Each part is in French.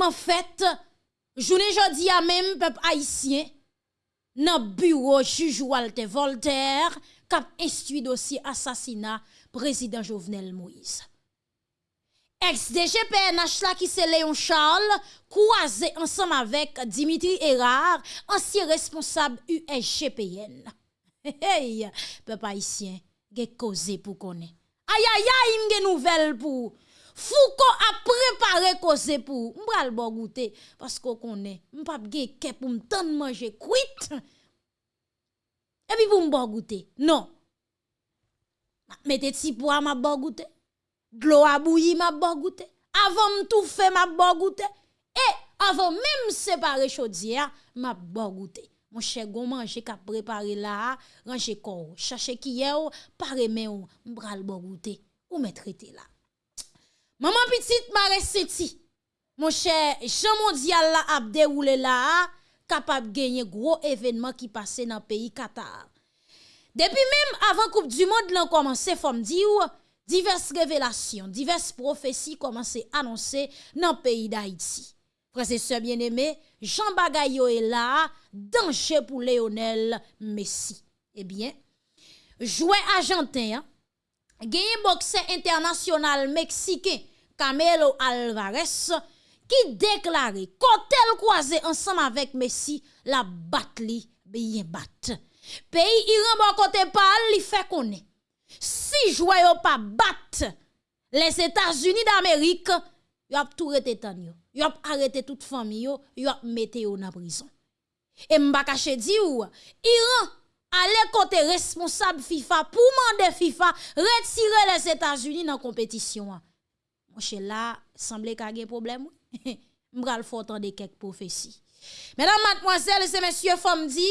Franchman fèt, jounen jodi a mèm pep haisyen, nan bureau juj Walter Voltaire kap instui dosye asasina prezident Jovenel Moïse. Ex-DGPNH la ki se Leon Charles kouaze ansam avèk Dimitri Erard, ansye responsab USGPN. Hey, hey, pep haisyen, ge koze pou konen. Ayayay, mge nouvel pou... Foucault a préparé cause pour. M'bral bon goûter parce qu'on connaît. M'pa ge ke pour m'tande manger cuit. Et puis pour m'bon goûter. Non. Mettez ti pois m'a bon goûter. L'eau à m'a bon. Avant m'tout fait m'a bon. Et avant même séparer chaudière m'a bon goûter. Mon cher gon manger qu'a préparé là, ranger corps, chercher qui est pare men ou, m'bral bon goûter ou mettre là. Maman petite m'a reseti. Mon cher, Jean mondial là a là, capable gagner gros événement qui passait dans pays Qatar. Depuis même avant Coupe du Monde là commencé femme dire diverses révélations, diverses prophéties commencé annoncer dans pays d'Haïti. Frères et sœurs bien-aimés, Jean Bagayo est là, danger pour Lionel Messi. Eh bien, joueur argentin, gagné boxeur international mexicain Camelo Alvarez qui déclaré qu'hôtel croisé ensemble avec Messi la batli bien bat. Pays Iran bon côté parle, il fait connaître. Si joueur pas bat les États-Unis d'Amérique, y a tout arrêté tan yo. A arrêté toute famille yo, a yo en prison. Et m'ba caché di ou, Iran allait côté responsable FIFA pour demander FIFA retirer les États-Unis dans compétition. Cher là, semble qu'il y a un problème. M'bral faut entendre quelques prophéties. Mesdames, mademoiselles et messieurs, femmes dit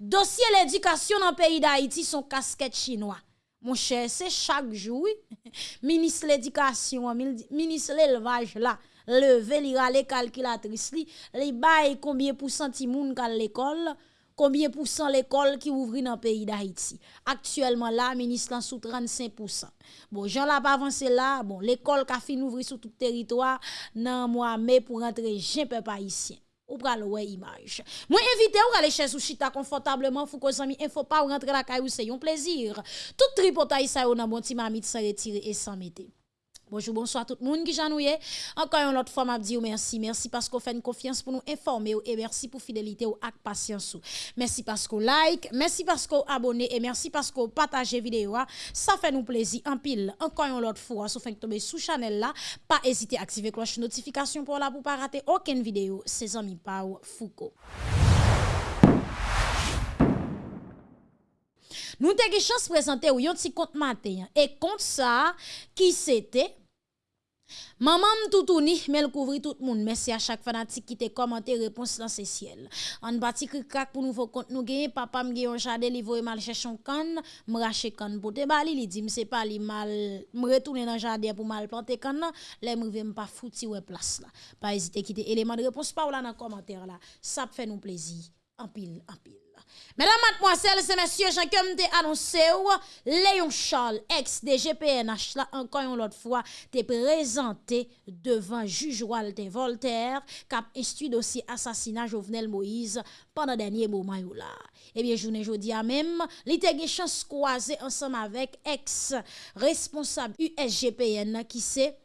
dossier l'éducation dans le pays d'Haïti sont casquette chinois. Mon cher, c'est chaque jour, ministre l'éducation, ministre l'élevage là, lever lira les calculatrices li, li bail combien pour cent moun à l'école, combien pour cent l'école qui ouvre dans le pays d'Haïti? Actuellement là, ministre sous 35%. Bon, Jean l'a pas avancé là, bon, l'école qui a fini ouvrir sur tout le territoire dans mois mai pour rentrer jeune peuple haïtien ou pral ouais image. Moi invité ou aller chez chita confortablement fou ko zami info pas rentrer la caillou c'est un plaisir. Tout tripotaille ça ou nan bon ti mamite sans retirer et sans mettre. Bonjour, bonsoir tout le monde qui j'ennuie. Encore une autre fois, m'a dit merci. Merci parce qu'on fait une confiance pour nous informer et merci pour fidélité ou ak patience. Merci parce qu'on like, merci parce qu'on abonne et merci parce qu'on partage vidéo. Ça fait nous plaisir en pile. Encore une autre fois, si vous tomber sous channel là, pas hésiter à activer cloche notification pour là pour pas rater aucune vidéo. C'est amis Pau Foucault. Nous avons chance de présenter un petit compte matin. Et compte ça, qui c'était? Maman m'toutouni, mais couvrir tout le monde. Merci à chaque fanatique qui te commenté réponse dans ce ciel. En bâti crack pour nouveau compte nous gagner, papa m'gé un jardin livré mal chercher un can, m'racher can pour te bali, li dit m'se pas li mal, m'retourner dans jardin pour mal planter can là, les m'rive m'pas fouti ouais place là. Pas hésiter quitter élément de réponse pas là dans commentaire là. Ça fait nous plaisir. En pile, en pile. Mesdames, mademoiselles et messieurs, j'ai comme te annoncé, Léon Charles, ex-DGPNH, là, encore une autre fois, te présenté devant juge Walter Voltaire, a instruit dossier assassinat Jovenel Moïse pendant dernier moment. Eh bien, je ne dis même, a eu chance ensemble avec ex-responsable USGPN qui c'est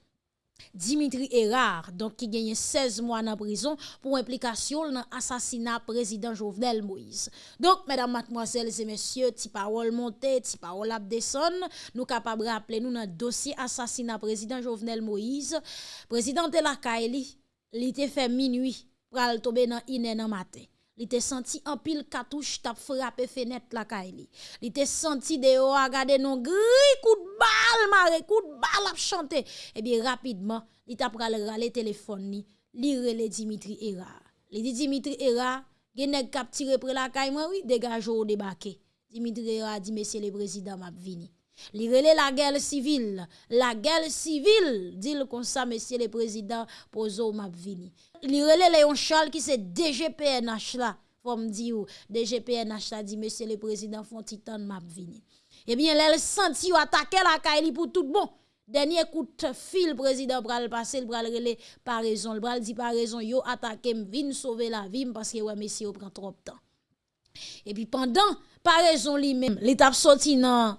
Dimitri Erard, donc qui gagne 16 mois en prison pour implication dans l'assassinat président Jovenel Moïse. Donc, mesdames, mademoiselles et messieurs, ti parole montée, ti parole abdesson, nous capables de rappeler nous dans dossier assassinat président Jovenel Moïse. Président de la Kaili, il était fait minuit pour tomber dans Iné matin. Il était senti en pile cartouche t'a frappé fenêtre la kaili. Il était senti dehors à regarder non gris coup de balle maré coup de balle à chanter. Eh bien rapidement, il t'a pral râler téléphone ni, li rele Dimitri Era. Dit Dimitri Era, gen nèg k'ap tiré près la caille moi oui, dégage au débarquer. Dimitri Era dit monsieur le président m'a vini. Li rele la guerre civile, la guerre civile, dit le comme ça monsieur le président pozo m'a vini li relè Léon Charles qui c'est DGPNH là, faut DGPNH là dit monsieur le président font titan m'a vini. Eh bien, elle senti attaquer la Kaili pour tout bon. Dernier coup de fil, président pral passer, pral relé par raison, le pral dit par raison, yo attaqué, vin sauver la vie parce que ouais, messieurs, prend trop de temps. Et puis pendant, par raison lui-même, l'étape sorti dans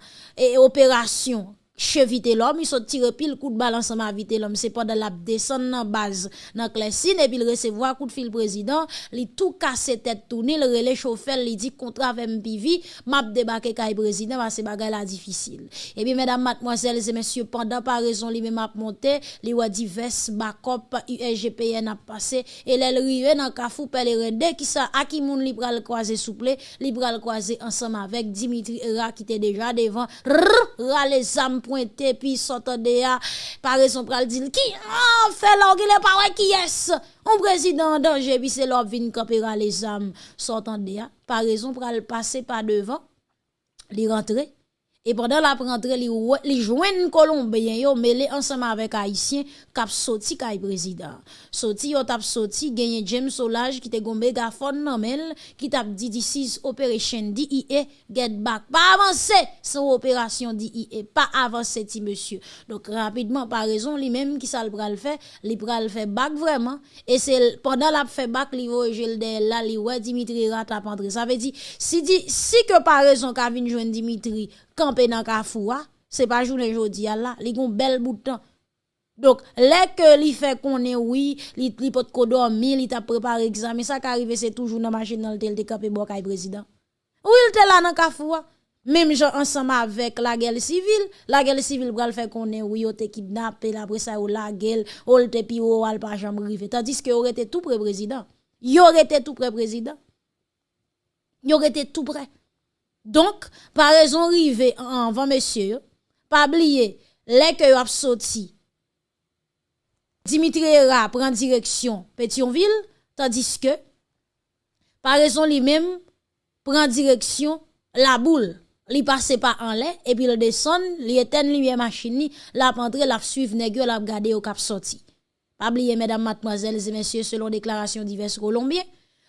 opération chevite l'homme, il tire pile coup de balle ensemble avec l'homme, c'est de la descendre dans base dans Clessine et puis il recevoir coup de fil président, il tout casse tête tourner, le relais chauffeur, il dit contrat avec MPV, m'a débarquer kay président parce que bagay la difficile. Et puis mesdames, mademoiselles et messieurs, pendant par raison li même a monté, li wa divers backup USGPN a passé et elle rive dans Kafou Pèlerin qui ça a qui moun li pral croiser souple, li pral croiser ensemble avec Dimitri Ra qui était déjà devant, les âmes pointé puis s'entende ya par raison pral dire qui ah fait est pas qui est un président en danger puis c'est l'homme vinn camper les âmes s'entende ya par raison pral passer par devant li rentrer E pandan la prentre li, li jwen kolombeyen yo mele ansama avek Haitien kap soti kay prezident. Soti yo tap soti genye James Solage ki te gombe gafon nanmel ki tap di disis operasyon DIE get back. Pa avanse san operasyon DIE, pa avanse ti monsye. Dok rapidman pa rezon li menm ki sa l pral fe, li pral fe back vreman. E se pandan la fe back li yo jelde la li we Dimitri Rat ap antre. Sa ve di si, di, si ke pa rezon ka vin jwen Dimitri Rat, camper dans Kafoua, c'est pas journée jodi là, li gon bel bout de temps. Donc, les que li fait qu'on est oui, li li pot ko dormi, li t'a préparé examen, ça qu'arrive c'est toujours dans machine dans le tel de camper bo kay président. Oui, il était là dans Kafoua. Même gens ensemble avec la guerre civile, la guerre civile pral fait qu'on est oui, yo te kidnappé après ça ou la guerre, ou te pi ou al pas jamais rive. Tandis que aurait été tout près président. Il aurait été tout près président. Il aurait été tout près. Donc, par raison rive avant monsieur, pas oublier, les que a sorti, Dimitri prend direction Pétionville, tandis que, par raison lui-même, prend direction la boule. Li passe pas en lait, et puis le descend, li éteint lumière machine, la pentre, la suivre, nègre, la garder au cap sorti. Pas oublier, mesdames, mademoiselles et messieurs, selon déclaration diverses colombiens,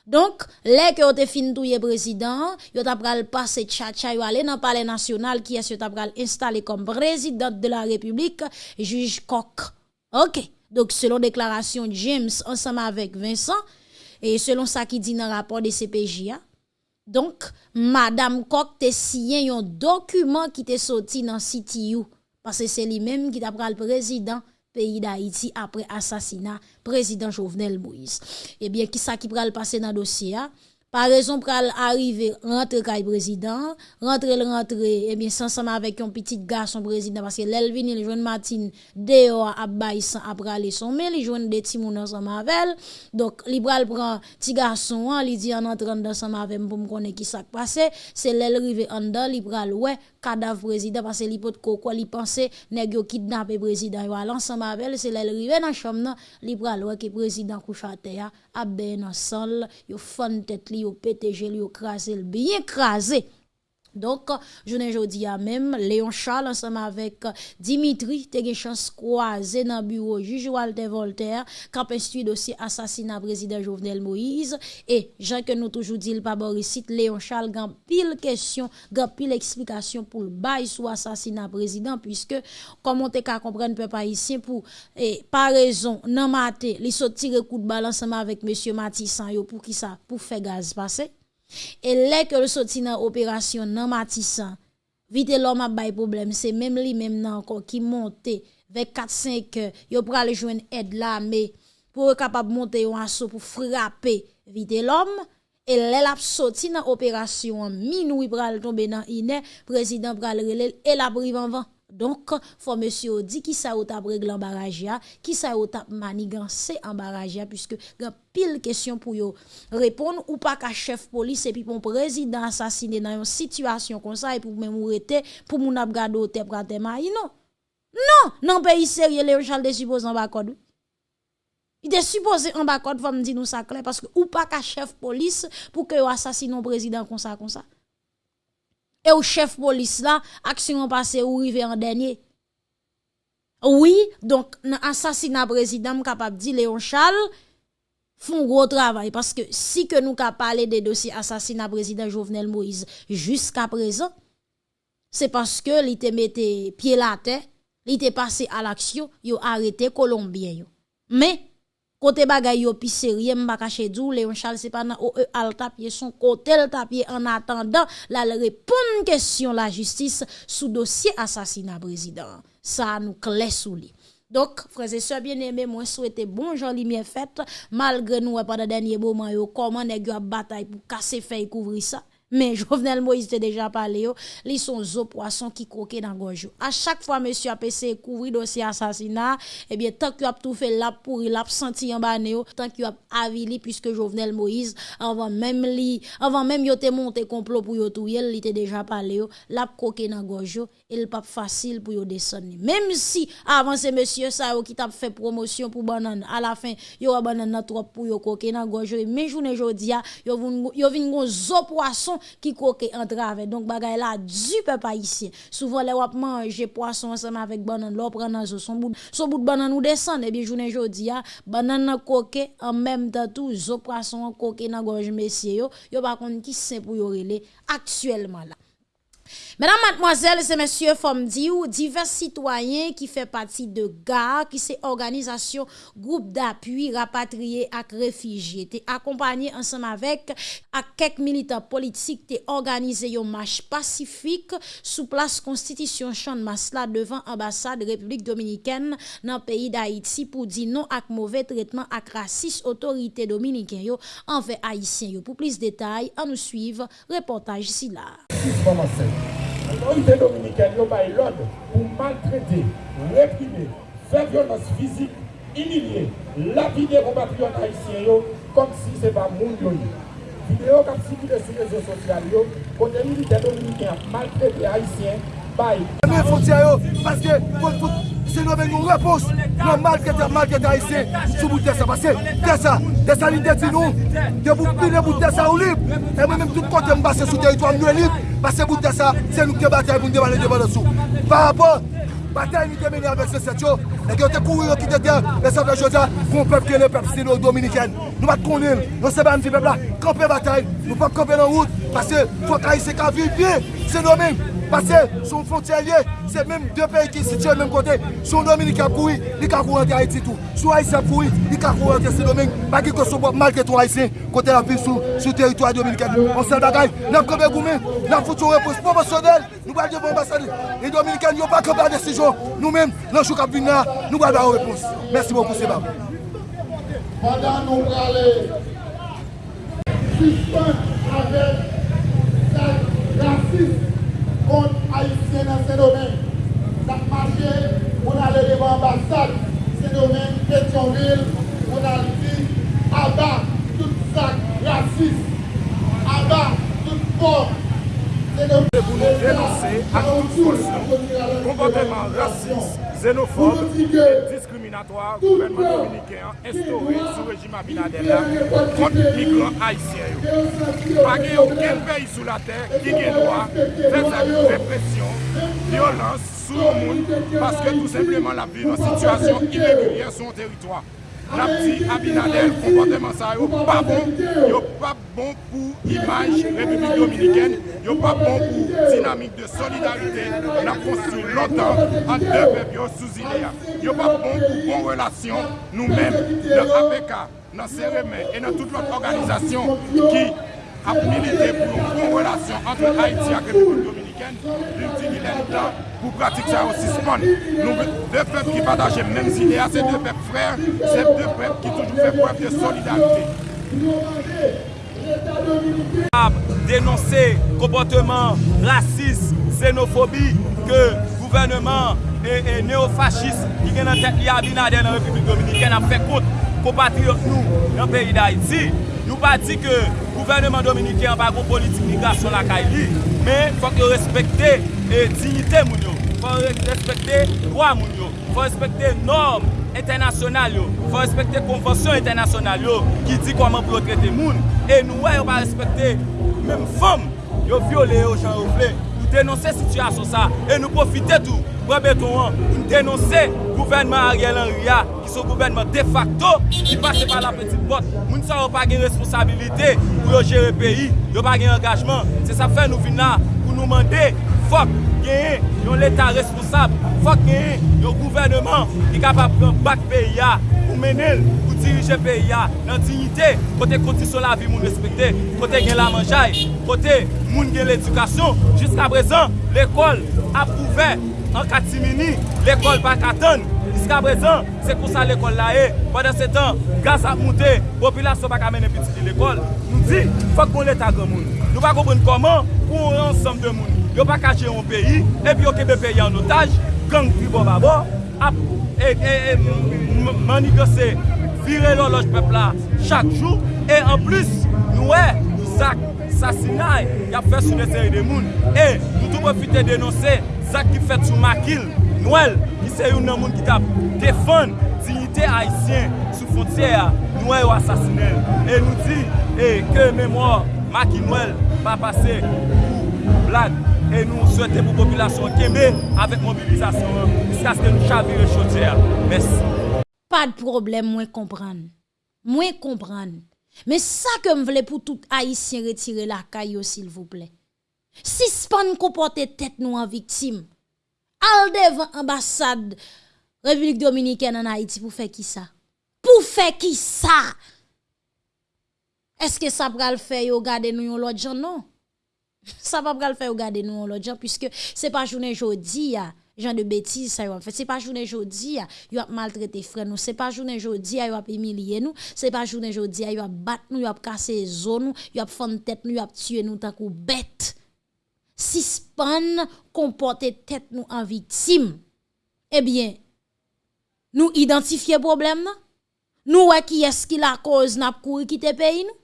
donc, les que ont fin touye président, yo t'a pral passer tcha yo aller dans palais national qui est installé comme président de la République, juge Coq. OK. Donc selon déclaration James ensemble avec Vincent et selon ça qui dit dans le rapport de CPJ donc madame Coq te signé un document qui te sorti dans CTU parce que c'est lui-même qui t'a pral président pays d'Haïti après assassinat président Jovenel Moïse. Eh bien, qui ça qui pral passer dans le dossier par raison pral arriver rentrer kay président, rentrer le rentrer eh bien ensemble avec un petit garçon président parce que l'Elvin il joine Martine dehors à baïs après aller son mais il joine des petits moun ensemble avec donc pral prend petit garçon il dit en entrant ensemble avec pour me connaître qui ça passé. C'est l'el rive en dedans pral ouais cadavre président parce que li quoi li penser nèg yo kidnapper président yo ensemble avec c'est l'el rive dans chambre pral ouais que président couche à terre a ben ensemble yo fon tête li yo pété gel yo crasé bien crasé donc, je ne jodi à même, Léon Charles ensemble avec Dimitri, te gen chance croisé dans bureau juge Walter Voltaire, cap instruit dossier assassinat président Jovenel Moïse, que nous toujours dit le pas ici, Léon Charles gan pile question, gan pile explication pour le bail sous assassinat président, puisque, comme on te ka comprendre peuple haïtien pour, et par raison, nan maté, li saute tire coup de balle ensemble avec monsieur Matissan yo pour qui ça, pour faire gaz passer. E lè ke l soti nan operasyon nan matisan, vite lò ma bay problem, se mèm li mèm nan kon ki monte vek 4-5 yo pral jwen ed la, me pou kapap monte yo anso pou frape vite lòm, e lè lap soti nan operasyon minou pral tombe nan inè, prezident pral relèl, e la privan van. Donk, fò monsye ou di ki sa ou tap regle an baraj ya, ki sa ou tap maniganse an baraj ya, pwiske gen pil kesyon pou yo repon ou pa ka chef polis epi pon prezident asasine nan yon situasyon kon sa, epi pou mè mou rete, pou moun ap gado te prate ma, yi non. Non, nan peyi serye le yo chal de suppose an bakod. I de suppose an bakod fò mdi nou sa kle, paske ou pa ka chef polis pou ke yo asasine an prezident kon sa kon sa. Et au chef police là, action passée ou rive en dernier. Oui, donc, assassinat président, capable de dire Léon Charles, font gros travail parce que si que nous avons parlé des dossiers assassinat président Jovenel Moïse jusqu'à présent, c'est parce que te mettait pied la il était passé à l'action, yo arrêté Colombien. Mais côté bagay yo pi sérieux m'pa dou Léon Charles c'est pas nan OE al tapier son côté le tapier en attendant la répondre question la justice sous dossier assassinat président. Ça nous clé sous. Donc, frères et sœurs bien-aimés, moi souhaite bon jour lumière fête malgré nous pendant dernier moment yo comment nèg yo bataille pour casser feuille couvrir ça? Mais Jovenel Moïse te déjà parlé, ils sont zo poisson qui croquent dans gorge. À chaque fois, monsieur a essayé couvrir dossier assassinat, eh bien, tant qu'il a tout fait là pour il senti en bas tant qu'il a avili, puisque Jovenel Moïse, avant même li, avant même yote monté complot pour yo tout, il était déjà parlé, l'a croqué dans gorge, il pas facile pour yo descendre. Même si, avant c'est monsieur ça, qui t'a fait promotion pour banane, à la fin, yo a banane trop pour yo croquer dans gorge, mais journée jodia, yo vin gon zo poisson qui coque entrave. Donc, bagay là, du peuple haïtien. Souvent, les wap manger poisson ensemble avec banane, l'on prend son bout, son bout de banane ou descend, et bien, journée jodi, banane coque en même temps tout, zo poisson coque dans gorge messieurs yo, yo pas contre qui c'est pour yo actuellement là? Mesdames, mademoiselles et messieurs, divers citoyens qui fait partie de GAR, qui c'est organisation groupe d'appui rapatriés et réfugiés, t'es accompagné ensemble avec quelques militants politiques, t'es organisé une marche pacifique sous place constitution champ de Masla devant ambassade République dominicaine dans le pays d'Haïti pour dire non à mauvais traitement à raciste autorité dominicaine envers haïtiens Pour plus de détails, à nous suivre reportage ici là. L'autorité dominicaine a l'ordre pour maltraiter, réprimer, faire violence physique, humilier, lapider compatriotes haïtiens comme si ce n'était pas mon yo. Vidéo qui circulé sur les réseaux sociaux, côté militaire dominicain maltraité bay. Mè foti a yo, paske se nou ven nou repos, nan mal kete, mal kete a ese, sou boutè sa. Paske, tè sa, tè sa li de ti nou, de boutè sa ou lib, e mè mèm tout kote mbase sou teritwa mnou e lib, paske boutè sa, se nou te batay pou ndevane devan de sou. Par rapport, Batay ni temene avek se set yo, e gen te kouri yo ki te ter, e sa vle jodia, kon pep ke le pep sino-dominiken. Nou bat konil, nou se ban fi pep la, kampe batay, nou pep kampe nan wout, pase fok a yi se ka vipi, se nomen. Pase son fonterye, se menm de peyi ki sitye menm kote, son Dominika koui, li ka koui ante Haiti tou. Sou Haitien koui, li ka koui ante se Dominik, bagi koso wap malke tou Haitien, kote la viv sou, sou teritwa Dominika. On sel bagay, nan prebe goumen, nan foutou repos promosyonel, nou bal devon ambasade. E Dominika nyo pa krepa desijon, nou menm, nan chou kap vina, nou bal ba ou repos. Mersi mou kouse bab. Padan nou prale, suspens avek, rasist, contre haïtien dans ce domaine. Ça marché, on allait devant l'ambassade, ce domaine, Pétionville, on a dit, abat tout sac raciste, abat toute forme. Pour nous dénoncer à toute force. Comportement raciste, xénophobe diskriminatoir gouvernement dominiken estore sou rejim Abinadella kont migran haisyen yo. Pagè yo ken peyi sou la ter ki gen doa, fèzèk represyon, violans sou moun, paske tout sepleman la pi nan situasyon ilegulyen son teritwa. la pti Abinader, komporteman sa yo pa bon, yo pa bon pou imaj Republik Dominikèn, yo pa bon pou dinamik de solidarite, na konstru lontan an de pep yo sou zile ya. Yo pa bon pou bon relasyon nou men, de APK, nan CRM, e nan tout lot organizasyon ki ap milite pou yon relasyon antre Haiti ak Republik Dominikèn, yon ti gilen tan pou pratik sa yo sisman. Nou, de pep ki pataje menm zile a, se de pep frèr, se de pep ki toujou fè pref de solidarite. Denonse komporteman rasis, xenofobi, ke gouvernement e neofascist ki gen an tet li abinade nan Republik Dominikèn ap fè kout kompatriot nou nan peyi d'Haïti. Nou pa di ke gouvernement dominikyan pa goun politik migrasyon la kay li, men fòk yo respekte e eh, dignite moun yo, fòk respekte kwa moun yo, fòk respekte norm internasyonal yo, fòk respekte konfonsyon internasyonal yo, ki di koman pou yo trete moun, e nou wè yo pa respekte mèm fòm yo viole yo jan yo vle. denonse situasyon sa, e nou profite tou, brebeton an, nou denonse gouvenman Ariel Henry a, ki sou gouvenman de facto, ki pase pa la petit pot, moun sa ou pa gen responsabilite pou yo jere peyi, yo pa gen engajman, se sa fe nou vina pou nou mande, fok, genye, yon l'Etat responsable, fok gen yon gouvernement ki kapap pran bak PIA pou menel, pou dirije PIA nan dignite, kote kondisyon la vi moun respekte, kote gen la manjay, kote moun gen l'edukasyon. Jiska prezan, l'ekol ap ouve an katimini, l'ekol bak atan. Jiska prezan, se kon sa l'ekol la e, padan se tan, gaz ap moute, popilasyon bak amene piti ki l'ekol. Nou di, fok kon l'Etat gen moun. Nou bak obren koman pou an ansam de moun. yo pa kache yon peyi, epi yo kebe peyi an otaj, gang pi pribon babo, ap, e, e, e, manigose, vire loloj pepla chak jou, e an plus, nou e, zak, sasinay, yap fè sou de de moun, e, nou tou profite denonse, zak ki fèt sou makil, nou el, ki se yon nan moun ki tap defon, dignité haïtien sous frontière, nous avons assassiné. Et nous dit eh, que mémoire Macky Noël va passer pour blague. Pase, pou, blag, E nou souwete pou populasyon keme avèk mobilizasyon Piska se nou chavire chote a Mèsi Pa de problem mwen kompran Mwen kompran Mè sa ke m vle pou tout haïsien retire la kayo sil vouple Si span kompote tet nou an viktim Al devan ambasade Republik Dominikè nan Haïti pou fè ki sa Pou fè ki sa Eske sa pral fè yo gade nou yon lot jan nou Ça va pas faire regarder nous l'autre gens puisque c'est pas journée jodi genre de bêtises ça fait c'est pas journée jodi yo a maltraité frère nous. C'est pas journée jodi yo a humilier nous. C'est pas journée jodi yo a battre nous yo a casser zone nous yo a fendre tête nous yo a tuer nous tant que bête. Si span comporter tête nous en victime eh bien nous identifier problème nous qui est-ce qui la cause n'a courir quitter pays nous?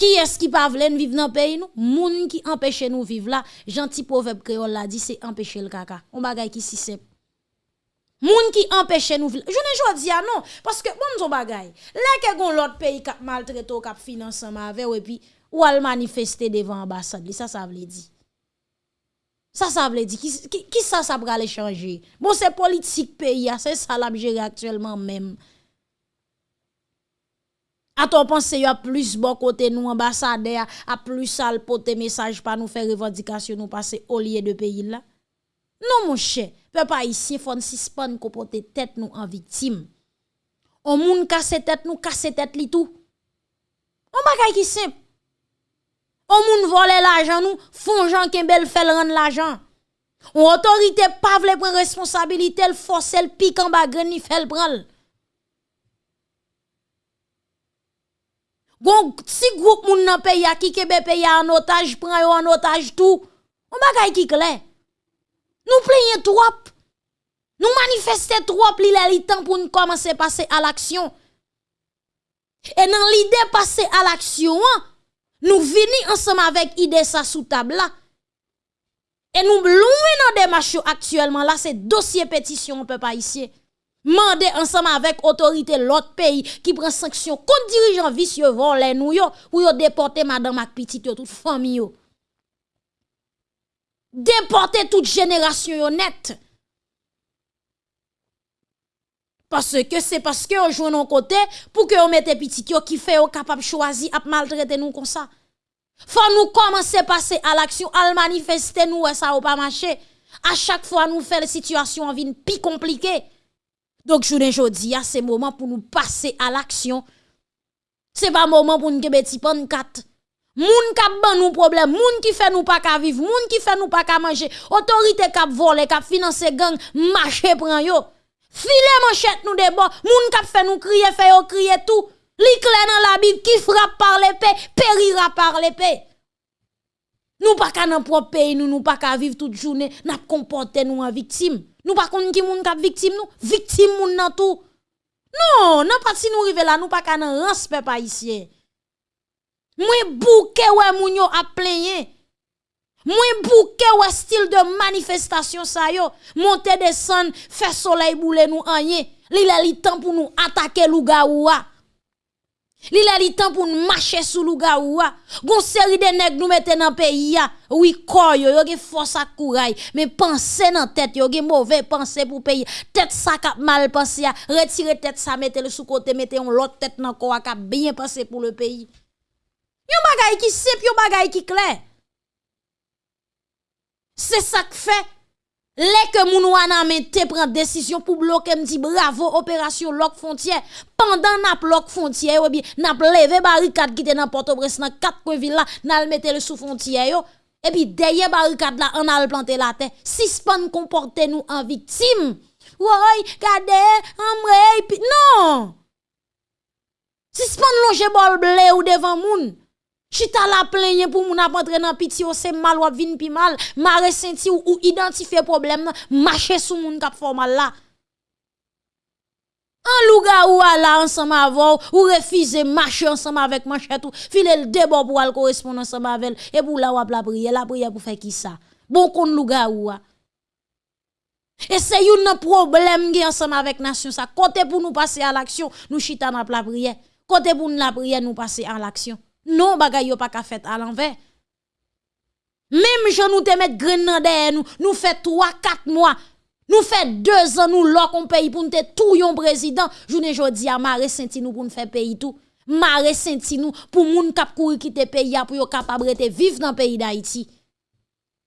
Qui est-ce qui pas vle vivre dans pays nous? Moun qui empêche nous vivre là, gentil proverbe créole là dit c'est empêcher le caca. On bagay qui si simple. Moun qui empêche nous vivre. Je ne jodi a non parce que bon son bagay. Là que gon l'autre pays qui maltraité ou qui finance avec et puis ou al ambassade, ça ça veut dire. Ça ça veut dire qui, qui, ça ça va changer. Bon c'est politique pays, c'est ça la gérer actuellement même. A ton pense yo a plus bon côté nous ambassade a, a plus sale pote message pas nous faire revendication nous passer au lieu de pays là. Non mon cher, peuple haïtien faut suspendre comporter tête nous en victime. On moun casse tête nous casse tête li tout. On bagay ki simple. On moun vole l'argent nous, font gens kembel fait rendre l'argent. On autorité pas vle prendre responsabilité, le force le pique en bas greni fait prendre. Gon si groupe moun nan pays a ki kebe pays en otage, prend yo en otage tout. On bagay ki clair. Nous plaignons trop. Nous manifestons trop li le temps pour nous commencer passer à l'action. Et dans l'idée passer à l'action, nous venons ensemble avec idée ça sous table là. Et nous loin dans démarche actuellement là, c'est dossier pétition on peut pas ici. Mande ensemble avec autorité l'autre pays qui prend sanction contre dirigeant vicieux volé nous yo pour déporter madame ak petite toute famille yo. Déporter toute génération net. Parce que c'est parce que on joue non côté pour que on mette petit yo qui fait capable choisir à maltraiter nous comme ça. Faut nous commencer passer à l'action, à manifester nous ça ou pas marcher. À chaque fois nous fait la situation en vie plus compliquée. Donc, ne jodi, c'est moment pour nous passer à l'action. C'est pas moment pour nous petit pan kat. Moun kap ban nous problème, moun qui fait nous pas ka vivre, moun qui fait nous pas ka manger, autorité kap voler, kap financer gang, marché prend yo. File manchette nous de bon, moun kap fait nous crier, fait yo crier tout. Li dans la Bible qui frappe par l'épée, périra par l'épée. Nous pas ka dans propre pays, nous nous pas ka vivre toute journée, n'a comporter nous en victime. Nous pas qu'on qui moun kap victime nous, victime moun nan tout. Non, non pas si nous rive là, nous pas ka nan respect pas ici. Moi bouke ouais moun yo a plaigné. Moi bouke ouais style de manifestation ça yo, monter descendre, faire soleil boule nous anye. Li la li temps pour nous attaquer lougaoua. Li la li temps pour marcher sous lougaoua. Gon série de nèg nous mette dans pays ya. Oui, corps yo, yo force à courage, mais pensez dans tête yo ge mauvais pensée pour pays. Tête cap mal pensé ya, retirer tête ça mettez le sous côté, mettez on l'autre tête dans corps cap bien pensé pour le pays. Yon bagay qui simple, yon bagay qui clair. C'est ça que fait. Les que moun wana te prend décision pour bloquer me dit bravo opération lock frontière pendant n'a lock frontière ou bien n'a levé barricade qui était dans Port-au-Prince dans quatre coins ville là n'a mettre le sous frontière yo. Et puis derrière barricade là on a planté la terre suspend comporter nous en victime ouais regardez amre non! Suspend longer bol blé ou devant moun Chita la plaigne pour moun ap entre dans piti ou c'est mal ou vin pi mal, mare senti ou, ou problème marcher sous moun kap formal là. En louga ou ala ensemble avec ou refuser marcher ensemble avec manchette ou filer le débat pour al correspondre ensemble avec et pour la ou la prière, la prière pour faire qui ça? Bon kon louga ou Et c'est un problème qui ensemble avec nation ça. Côté pour nous passer à l'action, nous chita dans la prière. Côté pour nous la prière, nous passer à l'action. Non, bagay yo pas ka fait à l'envers. Même je nous te mettre grain derrière nous, nous fait 3 4 mois. Nous fait 2 ans nous lock on pays pour nous te tout yon président. Journée jodi a marre senti nous pour nous faire pays tout. Marre senti nous pour moun kap courir quitter pays pour yo capable de vivre dans pays d'Haïti.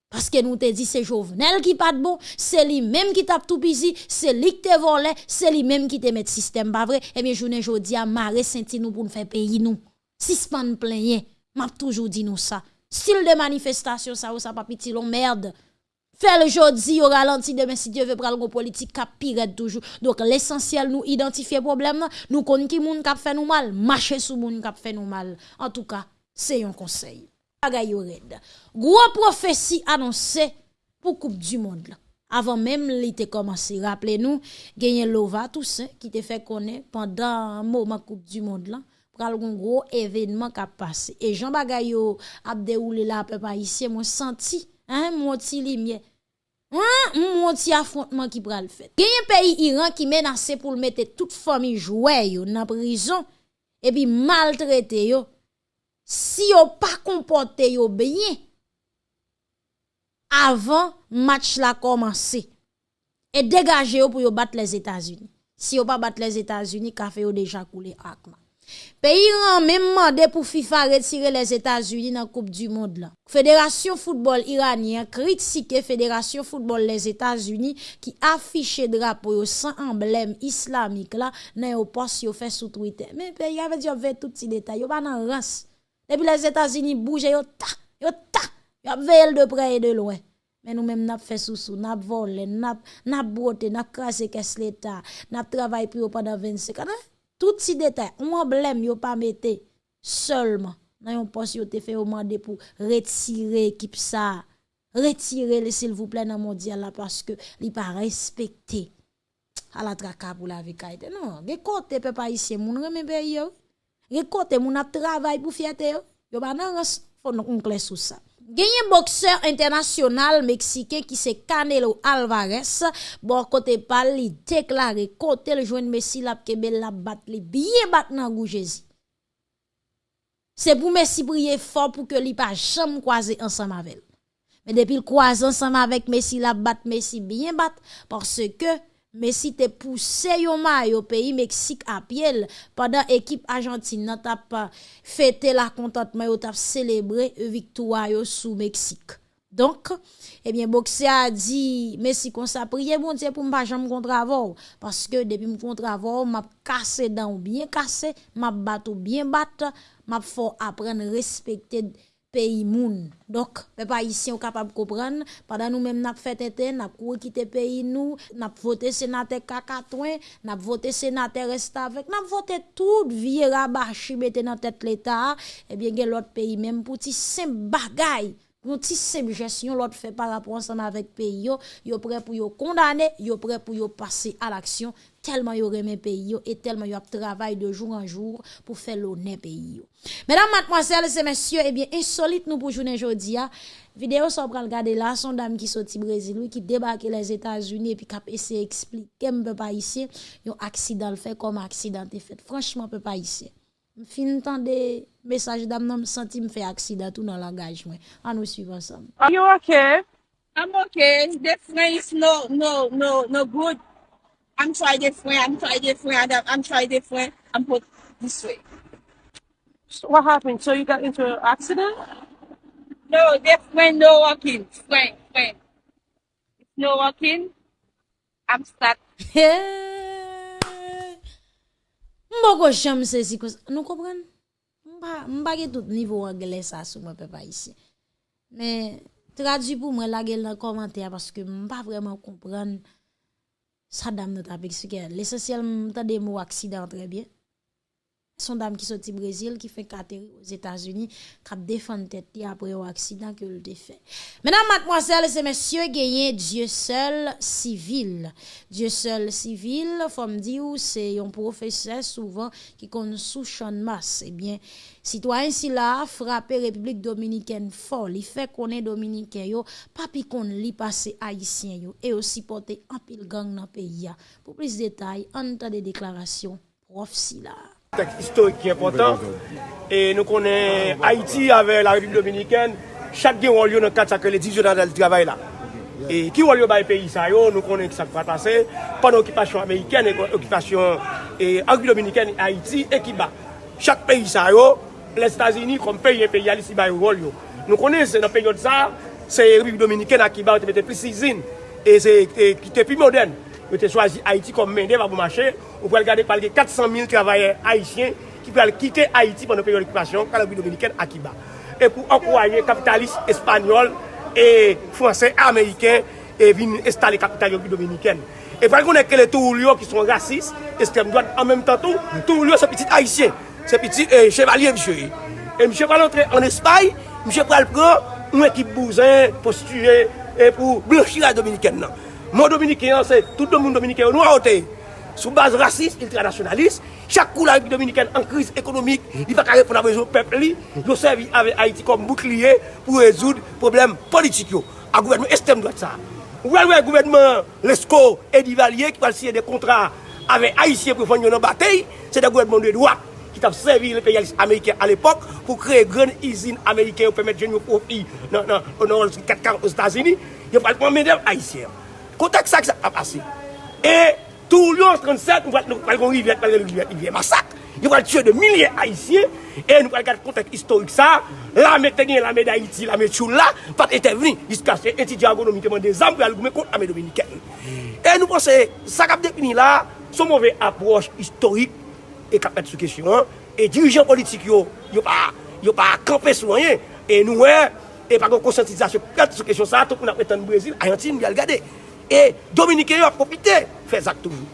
Parce que nous te dit c'est Jovenel qui pas bon, c'est lui même qui tape tout pisi, c'est lui qui te volé, c'est lui même qui te met système pas vrai. Eh bien journée jodi a marre senti nous pour nous faire pays nous. Sispan plenye, m'a toujours dit nous ça. Style de manifestation, ça ou ça pas petit merde. Fait le jodi au ralenti demain si Dieu veut prendre politique cap pire toujours. Donc l'essentiel nous identifier problème, nous connaissons qui moun kap fait nous mal, marcher sous moun kap fait nous mal. En tout cas, c'est un conseil. Red. Gros prophétie annoncée pour Coupe du monde. Avant même l'été commencé, rappelez-nous, gagné Lova Toussaint qui te fait connaître pendant un moment Coupe du monde pral un gros événement qui a passé. Et Jean Bagayo a déroulé là peu ici, moi senti hein mon petit lumière. Hein, mon petit affrontement qui pral fait. Il y a un pays Iran qui menace pour mettre toute famille jouée dans prison et puis maltraiter yo. Si yo pas comporté yo bien avant match la commencé et dégager yo pour yo battre les États-Unis. Si yo pas battre les États-Unis, café yo déjà coulé. Peyi ran men mande pou FIFA retire les Etats-Unis nan Koupe du Monde la. Fédération Football Iranien kritike Fédération Football les Etats-Unis ki afiche drapo yo san emblème islamik la nan yo pos yo fè sou Twitter. Men peyi avè di yo vè touti detay, yo ban nan rans. Depi les Etats-Unis bouje yo ta, yo ta, yo ap vè el de pre et de loin. Men nou menm nap fè sousou, nap vole, nap, nap brote, nap krasè kes l'Etat, nap travay pou yo padan 25 anè. Tout si détail, un emblème yo pas mette seulement dans yon poste yo te fait demander pour retirer équipe ça. Retirer s'il vous plaît dans mondial là parce que li pas respecté à la traka pour la vie Non, ge côté peuple haïtien moun reme pays yo. Ge côté moun a travail pour fierté yo. Yo ba nan faut nous clair sur ça. Genye boxeur international mexicain qui se Canelo Alvarez, bon côté pas li déclaré côté le joindre Messi la kebe la bat li bien bat nan goujezi. C'est pour Messi prier fort pour que li jamais croiser ensemble avec. Mais depuis le croise ensemble avec Messi la bat Messi bien bat parce que Messi te poussé yo maillot pays Mexique à pied pendant équipe Argentine n'a pas fêté la contentement yo t'a célébré victoire yo sous Mexique. Donc, eh bien, Boxer a dit, Messi kon sa priye, bon Dieu pour m'pa jam contravor. Parce que depuis mon m'contravor, m'a cassé dans bien cassé, m'a battu bien battu, m'a faut apprendre respecter pays moun. Donc, peuple ici on capable de comprendre. Pendant nous même n'a fait tête, n'a couru quitter pays nous, n'a voté sénateur Kakatouin, n'a voté sénateur reste avec, n'a voté tout vie rabachi mette dans tête l'état, eh bien gen l'autre pays même pour ti simple bagaille Yon ti simple gestion l'autre fait par rapport ensemble avec pays yo, yo prêt pour yo condamner, yo prêt pour yo passer à l'action tellement yo remet pays yo et tellement yo travail de jour en jour pour faire l'honneur pays yo. Mesdames, mademoiselles et messieurs, eh bien insolite nous pour journée aujourd'hui vidéo ça pral regarder là son dame qui sorti Brésil qui débarque les États-Unis et puis cap essayer expliquer me pas ici, yon accident fait comme accident fait. Franchement peut pas ici fin tan de mesaj dam nan m senti m fe aksida tou nan langaj mwen. An nou suiv ansam. Are you okay? I'm okay. The friend is no, no, no, no good. I'm try different, I'm try different, I'm, I'm try different. I'm put this way. So what happened? So you got into an accident? No, the friend no working. Friend, friend. No working. I'm stuck. Mbo ko jam se si kos. Nou kompren? Mba, mba ge tout niveau anglais sa sou mwen pe pa isi. Mais traduit pour moi la gueule dans commentaire parce que m'pas vraiment comprendre ça dame notre expliquer. L'essentiel m'entend des mots accident très bien. Son dame qui sorti Brésil qui fait carter aux États-Unis qui défend tête après un accident que le fait. Mesdames, mademoiselles et messieurs, gagné Dieu seul civil. Dieu seul civil, faut me dire c'est un professeur souvent qui connaît sous champ masse. Eh bien, citoyen si là frappé République dominicaine fort, il fait qu'on est dominicain yo, pas pi qu'on li passé haïtien yo et aussi porter un pile gang dans pays Pour plus de détails, entend des déclarations prof si là. Tek historik ki important. E nou konen Haiti ave la Republik Dominikèn, chak gen wòl yo nan kat sakre le 10 yo nan dal travay la. E ki wòl yo bay peyi sa yo, nou konen ki sak pratase, pan okipasyon Amerikèn, okipasyon e, Republik Dominikèn, Haiti, e ki ba. Chak peyi sa yo, les Stazini kon peyi e peyi alis si bay wòl yo. Nou konen se nan peyi yo tsa, se Republik Dominikèn akiba ou te mette plis izin, e se e, ki te pi modern. Yo te swazi Haiti kom mende va pou mache, ou pou al gade palge 400.000 travaye Haitien ki pou al kite Haiti pwè nan peryon ekipasyon kalabri dominiken akiba. E pou ankouaye kapitalist espanyol e fransè amèyken e vin estale kapitalyon dominiken. E pou al konen ke le tou liyo ki son rasis, estrem doan an menm tan tou, tou liyo se pitit Haitien, se pitit chevalier msye. E msye pral entre en Espany, msye pral pran nou ekip bouzin, postuje, e pou blanchira dominiken nan. Mon Dominicain, c'est tout le monde dominicain, nous a ôté. Sous base raciste, ultranationaliste, chaque coup la République dominicaine en crise économique, il ne va pas répondre à besoin du peuple. Il servi avec Haïti comme bouclier pour résoudre les problèmes politiques. Un gouvernement extrême droite ça. Ou alors le gouvernement Lesco et Divalier qui va signer des contrats avec Haïtiens pour faire une bataille, c'est un gouvernement de droite qui a servi les pays américains à l'époque pour créer une grande usine américaine pour permettre de jeunes profits dans les 4 aux États-Unis. Il n'y a pas de haïtien. Kontak sak sa ap ase. E tou lyon 37, nou pral kon rivye, pral kon rivye, rivye masak. Yo pral tue de milye haisyen. E nou pral kat kontak istorik sa. La me tenye, la me da iti, la me tchou la. Pat ete veni, jiska se eti diago nou miteman de zam pral goume kont ame dominiken. E nou pose, sak ap depini la, son mouve aproche istorik e kapet sou kesyon. E dirijen politik yo, yo pa, yo pa kampe sou anyen. E nou e, e pa kon konsentizasyon kapet sou kesyon sa, tout moun ap etan Brazil, Argentine, yal gade. E Dominike yo ap kopite, fe zak toujou.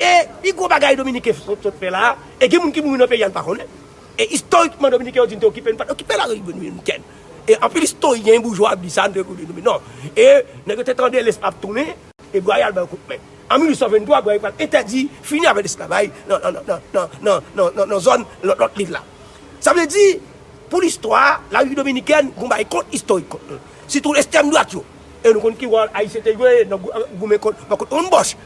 E pi gwo bagay Dominike sot fe la, e gen moun ki moun nou pe yan pa konen. E historikman Dominike yo din te okipe, nou pat okipe la ribe nou yon ken. E anpil historien boujwa ap disan de kou de Dominike. Non, e negyo te tende les ap toune, e gwa yal ba yon koupmen. En 1823, gwa yon pat etadi, fini avè l'esclavay, nan zon lot liv la. Sa vle di, pou l'histoire, la ribe Dominiken, goun ba yon kont historik. Si tou l'estem nou at yo. E nou kon ki wal a yisete yoye, nou euh, goumen kon, makot on bosh.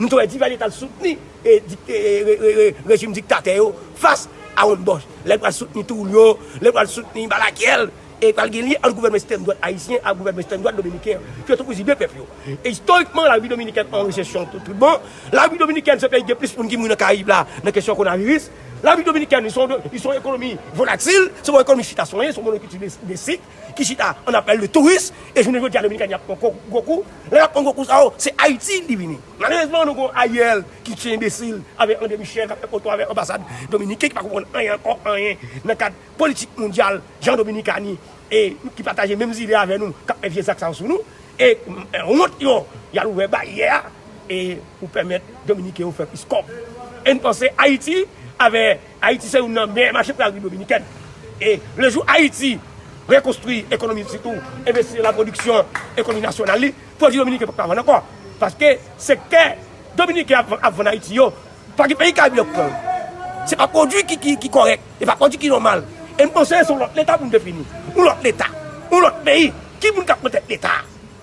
Nou tou e di vali tal souteni, e e, e, rejim diktate yo, fas a on bosh. Lèk wal souteni Toulio, lèk wal souteni Balakiel, e pal gen li an gouvernement sistem doit haïtien, an gouvernement sistem doit dominicain. Fyo tou kouzi be pep yo. E historiquement, la vie dominicaine en récession tout bon. La vie dominicaine se paye de plus pou nki moun nan Karib la, nan kesyon konaviris. La République dominicaine, ils sont, de, ils sont une économie volatile, c'est une économie chita soignée, c'est une économie des cycles, qui chita, on appelle le tourisme, et je ne veux dire la Dominicaine, il y a beaucoup. Là, il y a beaucoup, oh, c'est Haïti, divini. Malheureusement, nous avons Ayel, qui tient imbécile, avec un demi-chef, avec un avec l'ambassade dominicaine, qui ne comprend rien, encore rien, dans le cadre politique mondial, Jean Dominicani, et qui partage les mêmes idées avec nous, qui a fait ça sous nous, et euh, on monte, il y a ouvert barrière, et pour permettre Dominicains de faire plus comme. Et nous pensons, Haïti, avec Haïti, c'est une meilleure marché pour la République dominicaine. Et le jour Haïti reconstruit l'économie, surtout investir la production, l'économie nationale, il faut dire Dominique pour pas encore. Parce que c'est que Dominique avant Haïti, pas que pays qui a bien Ce n'est pas conduit qui, qui, qui correct, et pas conduit qui normal. Et nous pensons sur l'État pour nous définir. Ou l'autre l'État, ou l'autre pays, qui nous capte l'État.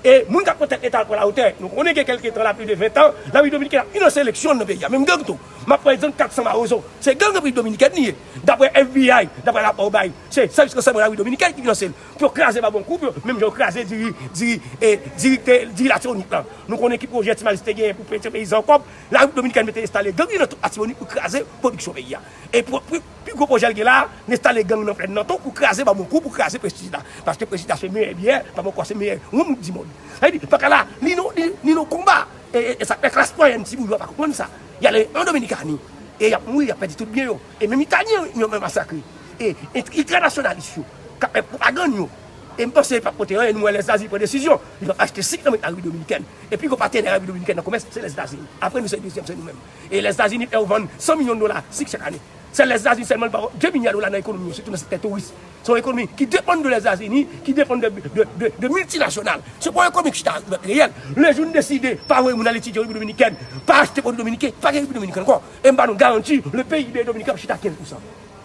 Et moun ka kontak etal pou la hauteur. Nou konen ke kelke etan la plus de 20 ans, la République Dominicaine a une sélection nan peyi. Même gang tou. Ma président 400 marozo. C'est gang République Dominicaine niye. D'après FBI, d'après la Paubay, c'est service responsable la République Dominicaine qui finance. Pour craser ma bon coup, même j'ai craser diri, diri, et diri, diri la tironique là. Nou konen ki projet timaliste gen pou peintre peyi zankop, la République Dominicaine mette installé gang nan tout atironique pou craser production peyi. Et pour plus gros projet gen la, n'installe gang nan plein nan ton pou craser ma bon coup, pou craser prestige là. Parce que prestige là c'est meilleur bien, pas mon quoi c'est meilleur. On dit Fak ala, ni nou komba, e, e, e sa e, klas po yon tibou, wap akon sa. Yale, an Dominikani, e yap mou, yap pedi tout bien yo. E menm Italien yon men masakri. E itranasyonalist yo, kape propagan yo. E mpense yon papote yon, nou yon les Azi pou desisyon. Yon achete sik nan men Arabi Dominiken. E pi kon paten Arabi Dominiken nan komes, se les Azi. Apre nou se yon desisyon, se nou men. E les Azi ni pe ou van 100 milyon dola, sik chak ane. C'est les États-Unis seulement. Dieu m'a dans l'économie, surtout dans cette touriste. C'est une économie qui dépend de les États-Unis, qui dépend de, de, de, de multinationales. C'est pas une économie qui est réelle. Les gens décident, pas où on allait étudier République dominicaine, pas acheter pour Dominicaine, pas République dominicaine encore. Et nous garantit le pays de Dominicaine, chita 15%.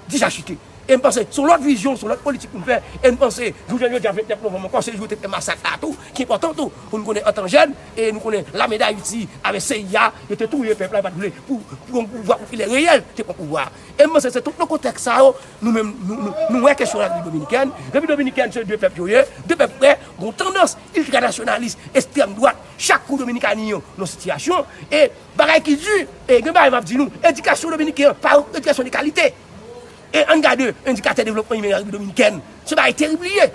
Déjà acheté. Et je pense, sur l'autre vision, sur l'autre politique qu'on fait, et je pense, nous venons déjà 29 novembre, quand c'est jour de massacre à tout, qui est important tout. Nous connaissons en tant jeune, et nous connaissons la médaille ici, avec CIA, et tout le peuple pour pour pouvoir, pour qu'il est réel, c'est pour pouvoir. Et je pense, c'est tout le contexte ça, nous-mêmes, nous voyons question de la République dominicaine. La République dominicaine, c'est deux peuples joyeux, deux peuples prêts, ont tendance ultranationaliste, extrême droite, chaque coup dominicain, nos situations, et pareil qui dure, et je vais vous dire, éducation dominicaine, par éducation de qualité. E an gade, indikate devlopman yme l'Arabie Dominiken. Se ba e teribliye.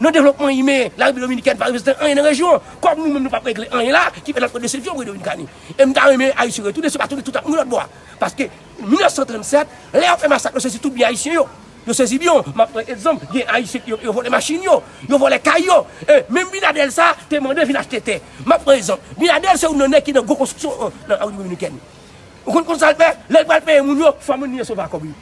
Non devlopman yme l'Arabie Dominiken pa reprezentant an yon rejyon. Kom nou men nou pa prekle an yon la, ki pe l'antre de sefyon wè Dominikani. E mta yme a yon se retoune, se pa toune tout an moun lot bo. Paske 1937, le an fe masakre se si tout bi a yon yo. Yo sezi biyon, ma pre edzom, gen a yisek yo vole machin yo, yo vole kay yo. E, men binadel sa, te mande vin achete te. Ma pre edzom, binadel se ou nonè ki nan go konstruksyon nan Arabie Dominiken. Ou kon kon salpe, lèl balpe e moun yo, fwa moun nye sova kobi.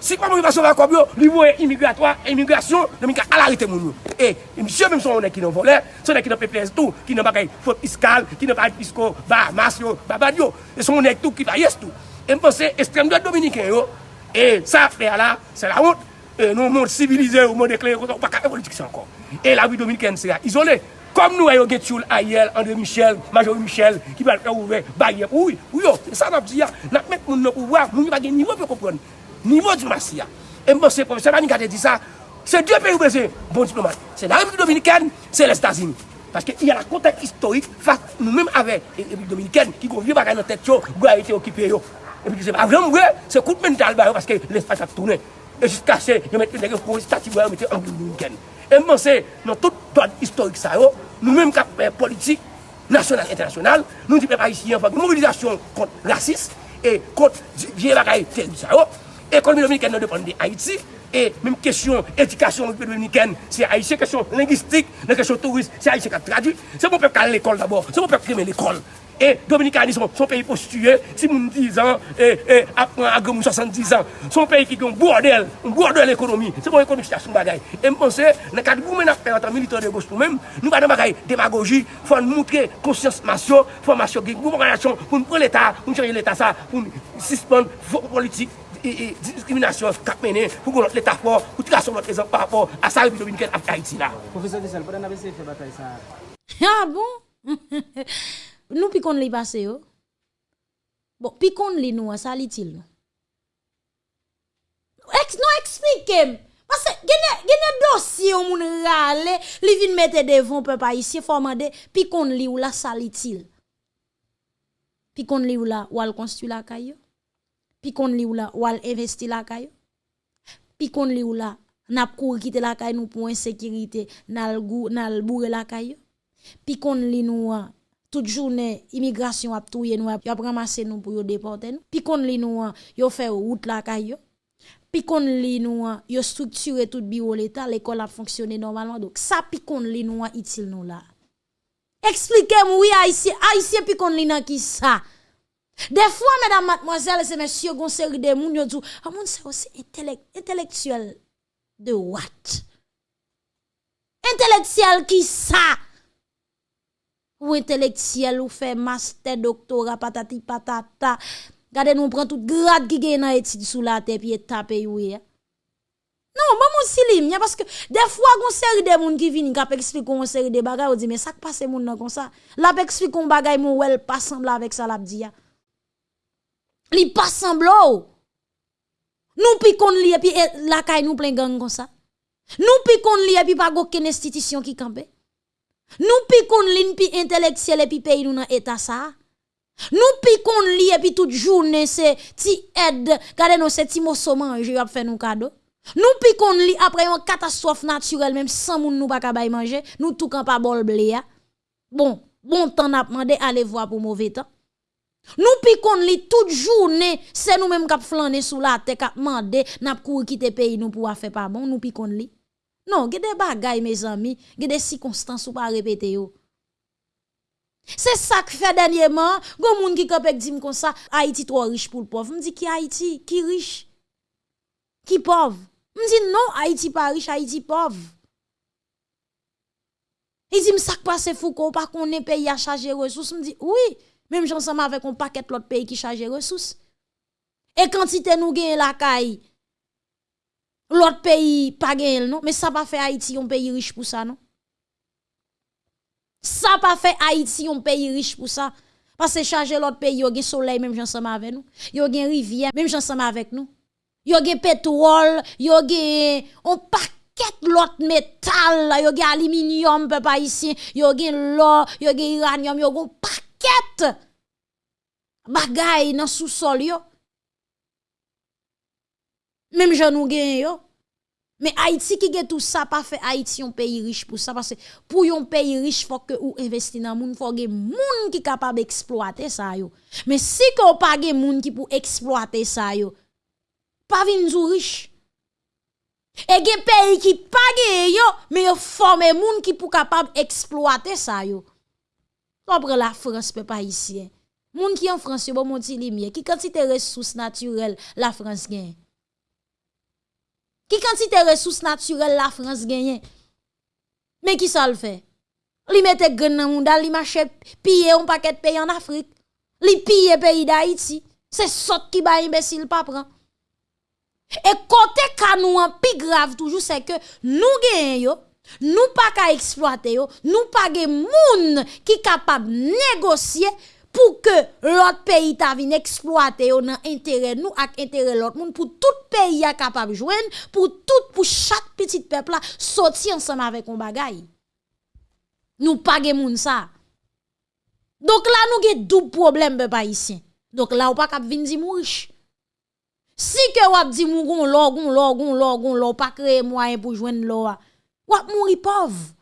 Si kwa moun yon va vakop yo, li moun yon imigratwa, imigrasyon, nan mi ka alarite moun yo. E, msye mèm son onè ki nan volè, son onè ki nan peplez tou, ki nan bagay fote fiskal, ki nan bagay fisko, va, mas yo, babad yo. E son onè tou ki va yes tou. E mponsè estrem doat dominikèn yo, e sa fè ala, se la ont, e nou moun civilize ou moun dekler, ou pa ka evolitik se ankon. E la wè dominikèn se la izolè. Kom nou ayo get youl Ayel, André Michel, Major Michel, ki pal fè ouve, baye pou yo. E sa nan pzi ya, nan mèk moun nou pou wak, moun yon bagay nivou pou kompron. Nivou diplomasi ya. E mwen se profeseur Manikate di sa, se dwe peyi ou beze bon diplomat. Se la Republik Dominikèn, se l'Estazini. Paske y a la kontak historik fak nou menm ave Republik Dominikèn ki kon vie bagay nan tèt yo, gwa a ite okipe yo. E pi ki se avè mwen, se kout men tal bayo paske l'Estaz ap toune. E jiska se, yon mette nège kon stati gwa yo mette Republik Dominikèn. E mwen se, nan tout doan historik sa yo, nou menm kap politik, nasyonal, internasyonal, nou di pe pa yisi yon fag mobilizasyon kont rasis, e kont vie bagay tèt yo. Ekonomi dominiken nou depan de Haiti, e menm kesyon edikasyon dominiken, se Haitien kesyon lingistik, nan kesyon turist, se Haitien ka tradu, se moun pep ka l'ekol d'abord, se moun pep kremen l'ekol. E Dominikani son, son peyi postituye, si moun 10 an, e, e apren agre moun 70 an, son peyi ki gen bordel, bordel ekonomi, se moun ekonomi sitasyon bagay. E mponse, nan kat goumen ap peratan militan de gostou menm, nou banan bagay demagogi, fon moutre konsyans masyon, formasyon gen goumen ganasyon, pou nou pren l'Etat, pou nou chanye l'Etat sa, pou nou sispon politik. diskriminasyon kap menen pou kon lot l'Etat fò, pou tika son lot rezon par rapport a sa repi dominiken ap Haiti la. Profesor Dissel, pou den avese fè batay sa? Ha ah, bon? Nou pi kon li base yo? Oh. Bon, pi kon li nou an sa li til nou? Nou eksplikem, Pase genè dosye ou moun rale, li vin mette devon pe pa isye formande, pi kon li ou la sa li til. Pi kon li ou oh? la wal konstu la kayo. Pi kon li ou la wal investi la kayo? Pi kon li ou nap kou kite la kayo nou pou ensekirite nal bourre la kayo? Pi kon li nou a tout journée immigration a touye nou a ramase nou pou yo déporter nous puis kon li nou yo fait route la kayo puis kon li nou yo structuré tout bureau l'état l'école a fonctionné normalement. Donc ça puis kon li nou utile nous là expliquez-moi oui haïtien haïtien puis kon li nan qui ça des fois mesdames mademoiselles et messieurs gon série de moun dit ah moun c'est aussi intellectuel de what? Intellectuel qui ça? Ou intellectuel ou fait master doctorat patati patata. Gade nous prend tout grade qui gagne dans étude sous la tête puis taper oui non maman silim parce que des fois gon série de monde qui viennent qui expliquer une série de bagages on dit mais ça passe moun nan comme ça. La explique un bagay mon wel pas semble avec ça la dit li pas semble nous pi kon li et puis la kay nous plein gang comme ça nous pi kon li et puis pas aucune institution qui campe nous pi kon lin pi intellectuel et puis pays nous dans état ça. Nous pi kon li et puis toute journée c'est ti aide, gade nous c'est ti mosso manger a fait nous cadeau. Nous piquons li après une catastrophe naturelle, même sans moun nous pas kabay manger, nous tout kan pas bol blé ya. Bon, bon temps n'a demandé aller voir pour mauvais temps. Nous piquons li toute journée, c'est nous même qui flâner sous la tête, qui demandé, n'a couru quitter pays nous pour faire pas bon, nous piquons li. Non, gè des bagay mes amis, gè des circonstances ou pas répéter yo. C'est ça que fait dernièrement, gon moun qui kapek dit comme ça, Haïti trop riche pour le pauvre. Me dit qui Haïti, qui riche? Qui pauvre? Me dit non, Haïti pas riche, Haïti pauvre. Il dit, ça passe Foucault, pas qu'on est pays à charger ressources. Me dit, oui, même j'ensemble avec un paquet l'autre pays qui charge ressources. Et quantité nous gagne la caille, l'autre pays pas gagne non, mais ça pas fait Haïti un pays riche pour ça non? Ça pas fait Haïti un pays riche pour ça. Parce que charger l'autre pays, yo gen soleil même ensemble avec nous. Yo gen rivière même ensemble avec nous. Yo gen pétrole, yo gen on paquet l'autre métal, yo gen aluminium peuple haïtien, yo gen l'or, yo gen uranium, yo gen paquet paquet bagay dans sous-sol yo. Même je nous gen yo. Mais Haïti qui tout ça pas fait Haïti un pays riche pour ça parce que pour un pays riche faut que ou investir dans moun faut que moun qui capable d'exploiter ça yo. Mais si qu'on pas gen moun qui pour exploiter ça yo, pas vin riche. Et gen pays qui pas gen yo mais yo forme moun qui pour capable exploiter ça yo. La France, peuple haïtien. Moun qui en France, bon monti lumière, qui quantité ressources naturelles la France gagne? Qui quantité ressources naturelles la France gagne? Mais qui ça le fait? Li mette gren nan moun dal, li marche piller un paquet de pays en Afrique. Li piller pays d'Haïti. C'est sot qui ba imbécile pas prend. Et côté ka nous en pi grave toujours c'est que nous gagne yo, nous pas ka exploiter nous pas gen moun qui capable négocier pour que l'autre pays ta vin exploiter nan intérêt nous ak intérêt l'autre monde pour tout pays a capable joindre pour tout pour chaque petit peuple là sortir ensemble avec un bagay nous pas gen moun ça. Donc là nous gen double problème peuple haïtien. Donc là ou pas cap vin di riche si que wap di mou gon lo gon lo gon lo gon lo pas créer moyen pour joindre lo wap mouri pauvre.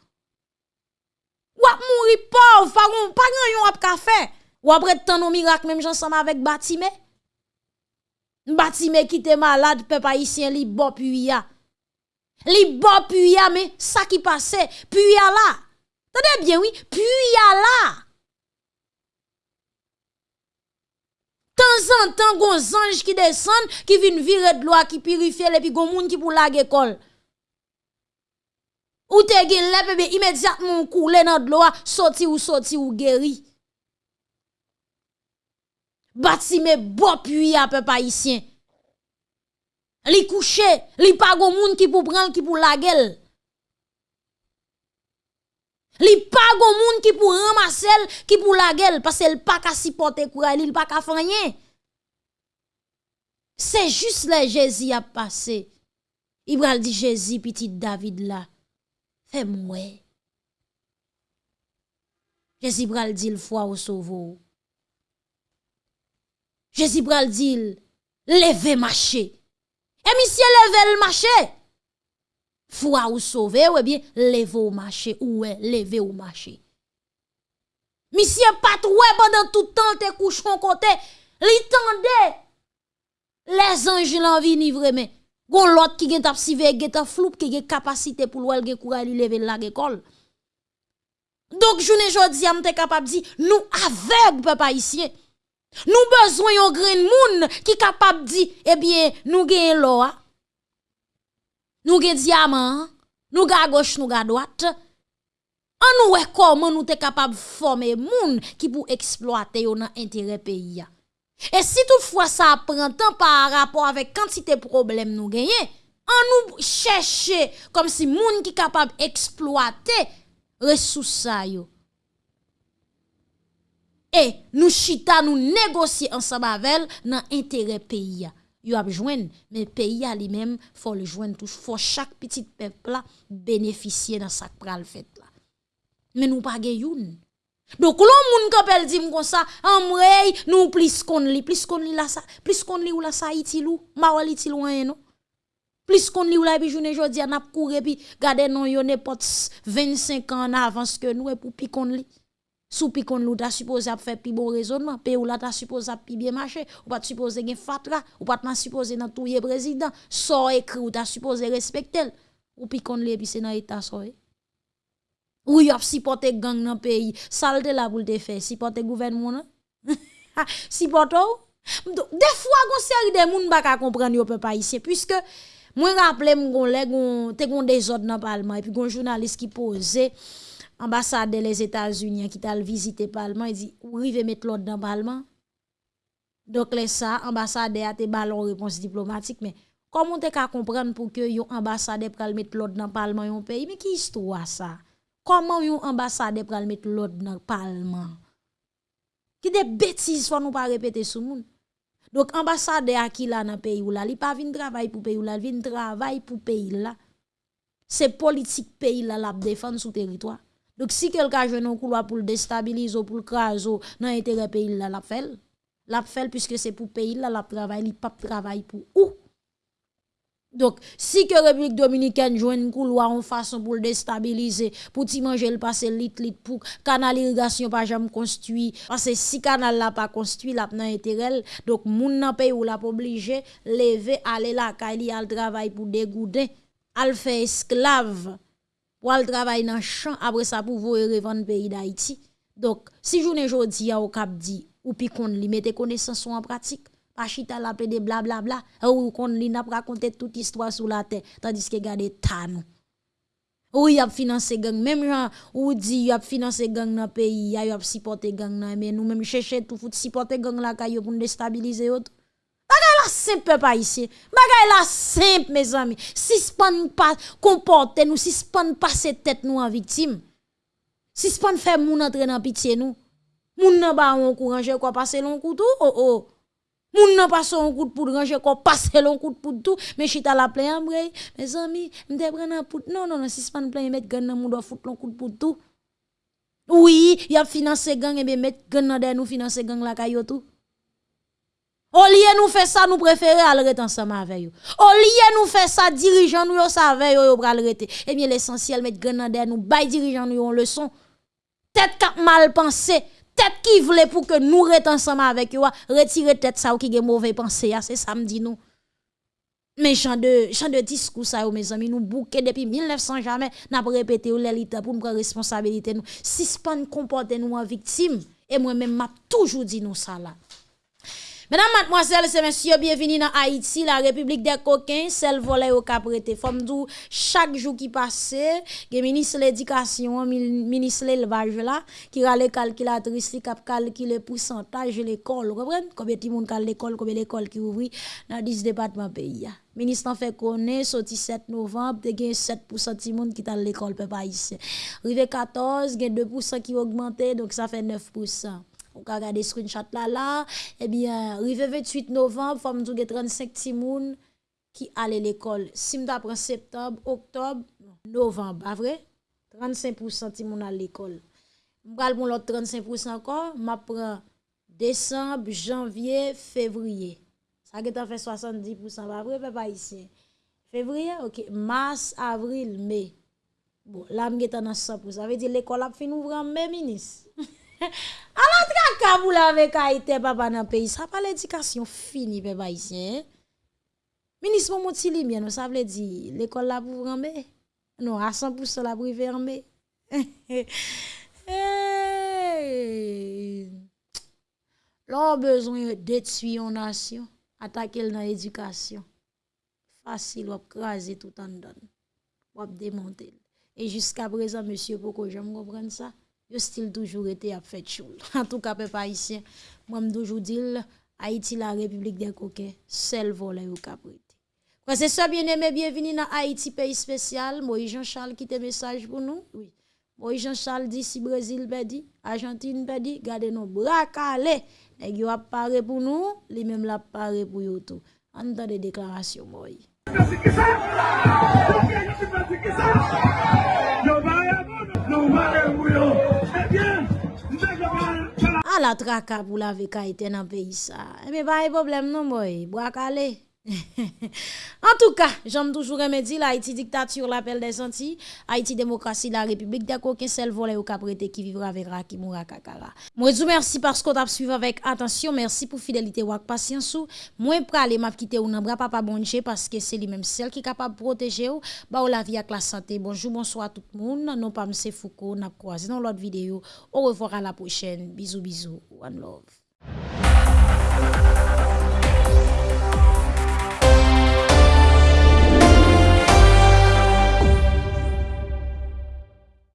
Wap mouri pauvre. Pas gon pas grand yon wap ka faire ou après tant nos miracles même ensemble avec Batime. Batime qui était malade peuple haïtien li bon puya. Li bon puya mais ça qui passait puya là. Tendez bien oui puya là. Temps en temps gon ange qui descend qui vient virer de l'eau qui purifie et puis gon moun qui pour la école ou te gen lè bébé immédiatement couler dans de l'eau sorti ou sorti ou guéri Batime bo puy à peuple haïtien. Li couché, li pa gon moun qui pour prendre qui pour la gueule. Li pa gon moun qui pour ramasser qui pour la gueule parce qu'elle pas ka supporter courage, il pas ka fanyen. C'est juste le Jésus a passé. Ibral dit Jésus petit David là. fais moi Jésus pral dit le foi au sauveur Jésus pral dit levez marché. Et monsieur levez le marché. Foi ou sauvé ou bien levez au marché ou levez au marché. monsieur Misye eh, pendant tout temps te kouchon côté li tende, les anges l'envie ni vraiment Gon l'autre qui gen tap sive gen tap floup qui gen capacité pour l'ouel gen courage li lever la école. Donc journée jodi am te capable di nous aveugle papa ici. Nous besoin yon grain moun qui capable di eh bien nous gen l'eau nous gen diamant nous ga gauche nous ga droite an nous comment nous te capable former moun qui pour exploiter yon intérêt pays et si toutefois ça prend temps par rapport avec quantité de problèmes nous gagnons an nous chercher comme si moun qui capable exploiter ressources et nous chita nous négocier ensemble avec dans intérêt pays yo a joindre mais pays a lui-même faut le joindre tout faut chaque petit peuple là bénéficier dans ça pral fait là. Mais nous pas youn Donk loun moun kapel di m kon sa, amrey nou plis kon li, plis kon li la sa, plis kon li ou la sa itilou, ma wali itilou anye nou. Plis kon li ou la epi jounen jodi an ap koure epi gade non yon epot 25 an avans ke nou e pou pi kon li. Sou pi kon lou ta suppose ap fe pi bon rezonman, pe ou la ta suppose ap pi bien mache, ou pat suppose gen fatra, ou pat man suppose nan touye prezident, so ekri ou ta suppose respektel, ou pi kon li epi se nan eta so e. Ou y a supporté gang dans pays, salte la pour te faire, supporter gouvernement nan. Supporto. Des fois gon série de moun ba ka comprendre yo peuple haïtien puisque moi rappelé m'gon lè gon te gon des ordres dans parlement et puis gon journaliste qui posait ambassade des États-Unis qui t'a visité parlement il dit ou rive mettre l'ordre dans parlement donc là ça ambassade a te ballon réponse diplomatique mais comment te ka comprendre pour que yon ambassade pral mettre l'ordre dans parlement yon pays mais qui histoire ça Koman yon ambasade pral met l'od nan palman? Ki de betiz fwa nou pa repete sou moun. Dok ambasade a ki la nan peyi ou la, li pa vin travay pou peyi ou la, li vin travay pou peyi la. Se politik peyi la la defan sou teritwa. Dok si kelka jenon kouloa pou l'destabilizo, pou l'krazo, nan entere peyi la la fel, la fel pwiske se pou peyi la la travay, li pa travay pou ou. Donc, si que République Dominicaine joue un couloir en façon pour le déstabiliser, pour t'y manger le passer lit lit pour canal irrigation pas jamais construit, parce que si canal là pas construit, là n'a intérêt, donc moun nan pays ou la pas obligé lever aller là kali al travail pour dégouder, al faire esclave pour al travail dans champ après ça pour vous revendre pays d'Haïti. Donc, si journée jodi a au cap dit ou pi kon li mette connaissance en pratique pas chita la de blablabla ou kon li n'a raconter toute histoire sous la terre tandis que gade tanou ou y a financé gang même gens ou dit y a financé gang dans pays y a supporté gang nan mais nous même chercher tout fout supporter gang la kayo pour déstabiliser autres Bagay la simple pas ici. Bagay la simple mes amis. Si span pas comporter nous, si span passer tête nous en victime. Si span faire moun entrer dans pitié nous. Moun nan ba on courage quoi passer long couteau oh oh. Moun nan passe un coup de poudre ranger quoi passer long coup de poudre tout mais chita la plein ambre mes amis m'te prendre poudre non non non si span plein mettre gang nan moun doit foutre long coup de poudre tout. Oui, y a financé gang et bien mettre gang nan nous financer gang la kayo tout. Au lieu nous faire ça, nous préférons aller ensemble avec eux. Au lieu nous faire ça, dirigeants nous savent yo yo pral rete. Eh bien l'essentiel mettre grenade nous bay dirigeants nous en leçon. Tête cap mal pensé, tête qui voulait pour que nous rete ensemble avec eux, retirer tête ça qui gen mauvais pensée, c'est ça me dit nous. Mais chant de chant de discours ça mes amis nous bouquet depuis 1900 jamais n'a pas répété l'élite pour prendre responsabilité nous. Si span comporter nous en victime et moi même m'a toujours dit nous ça là. Mesdames, mademoiselles et messieurs, bienvenue dans Haïti, la République des coquins, celle volée au caprété. Femme dou, chaque jour qui passe, le ministre de l'éducation, ministre de l'élevage qui a les calculatrices, qui cap calculer le pourcentage de l'école. Vous comprenez? Combien de monde l'école, combien l'école qui ouvre dans 10 départements pays. Ministre en fait connaître, sorti 7 novembre, te gen 7% de monde qui dans l'école, peuple haïtien. Rive 14, gen 2% qui augmenté, donc ça fait 9% on ka regarder screenshot là là. Eh bien rive 28 novembre femme tou 35 timoun qui allait l'école. Si m'ta prend septembre octobre novembre vrai? 35% timoun à l'école. M'pral pour l'autre 35% encore m'a prend décembre janvier février. Ça qui fait 70% pas vrai papa ici février? OK. Mars avril mai. Bon là m'geta dans 100% ça veut dire l'école a fini ouvrir en mai ministre Anan tra kabou la vek a ite baba nan peyi, sa pa l'edikasyon fini pe ba isyen. Eh? Minis moun mouti li mwen, nou sa vle di, l'ekol la pou vranbe, nou a 100% la pou vranbe. hey. Lò bezwen detuyon nasyon, atakel nan edikasyon. Fasil wap krasi tout an don, wap demontel. E jiska prezan, monsye, pou ko jom repren sa? Yo style toujours été à fait choule. En tout cas, peuple haïtien, moi me toujours dire Haïti la République des coquins, seul volet au caprit. C'est ça bien aimé, bienvenue dans Haïti pays spécial. Moïse Jean-Charles qui te message pour nous. Oui. Moïse Jean-Charles dit si Brésil pedi, Argentine pedi, gardez nos bras calés. Nèg yo a paré pour nous, li même la paré pour yo tout. Entend des déclarations Moïse. la traka pou la veka iten nan peyi sa. Eme ba e problem non boy, bo akale. En tout cas, j'aime toujours remédier Haïti dictature, l'appel des Antilles, Haïti démocratie, la République, d'accord, qu'un seul volet au caprété qui vivra avec qui mourra kakara. Moi, je vous remercie parce qu'on t'a suivi avec attention, merci pour fidélité ou patience Moi, pralé quitté ou nan bras papa bonje parce que c'est lui-même seul qui est capable de protéger ou, ba ou la vie avec la santé. Bonjour, bonsoir tout le monde. Non pas M. Foucault, n'a croisé dans l'autre vidéo. Au revoir à la prochaine. Bisous, bisous. One love.